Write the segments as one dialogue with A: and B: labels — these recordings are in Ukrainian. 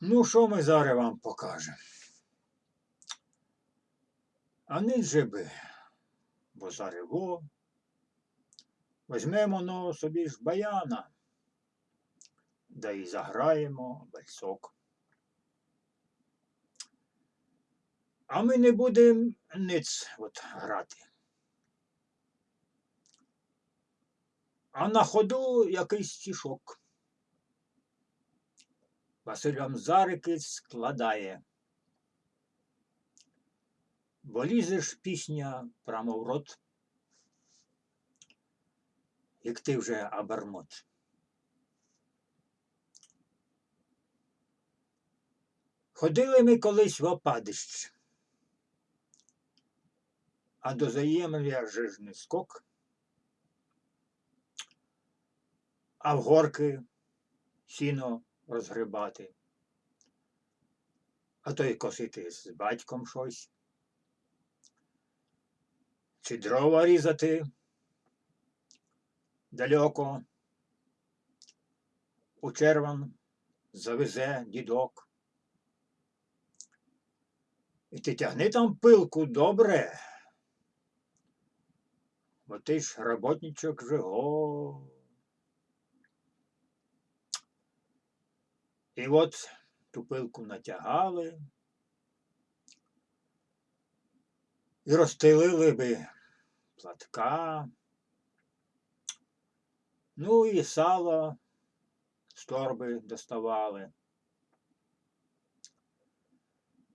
A: Ну, що ми зараз вам покажемо? А не би, бо зарево. Візьмемо ну, собі ж баяна, да і заграємо бальсок. А ми не будемо ниць от грати. А на ходу якийсь стішок. Василь вам зарики складає. Бо лізеш пісня прямо в рот, як ти вже абармот. Ходили ми колись в опадище, а до заємля же ж не скок, а в горки сіно розгребати, а то й косити з батьком щось, чи дрова різати? Далеко, у черван завезе дідок. І ти тягни там пилку добре, бо ти ж роботничок же І от ту пилку натягали і розстелили би платка, ну і сало з торби доставали.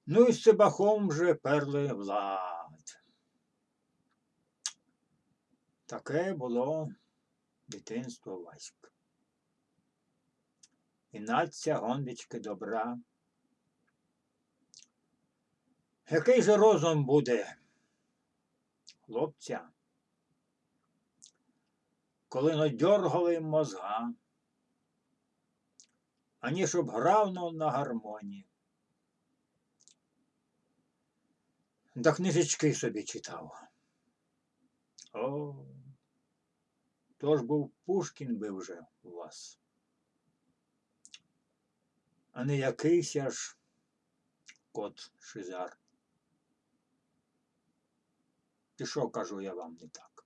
A: Ну і з цибахом вже перли в лад. Таке було дитинство Васька. І наця гондички добра. Який же розум буде, хлопця, коли надьоргали мозга, ані щоб грав на гармонії. Да книжечки собі читав. О, то ж був Пушкін би вже у вас. А не якийсь аж кот Шизар. Ти що кажу я вам не так?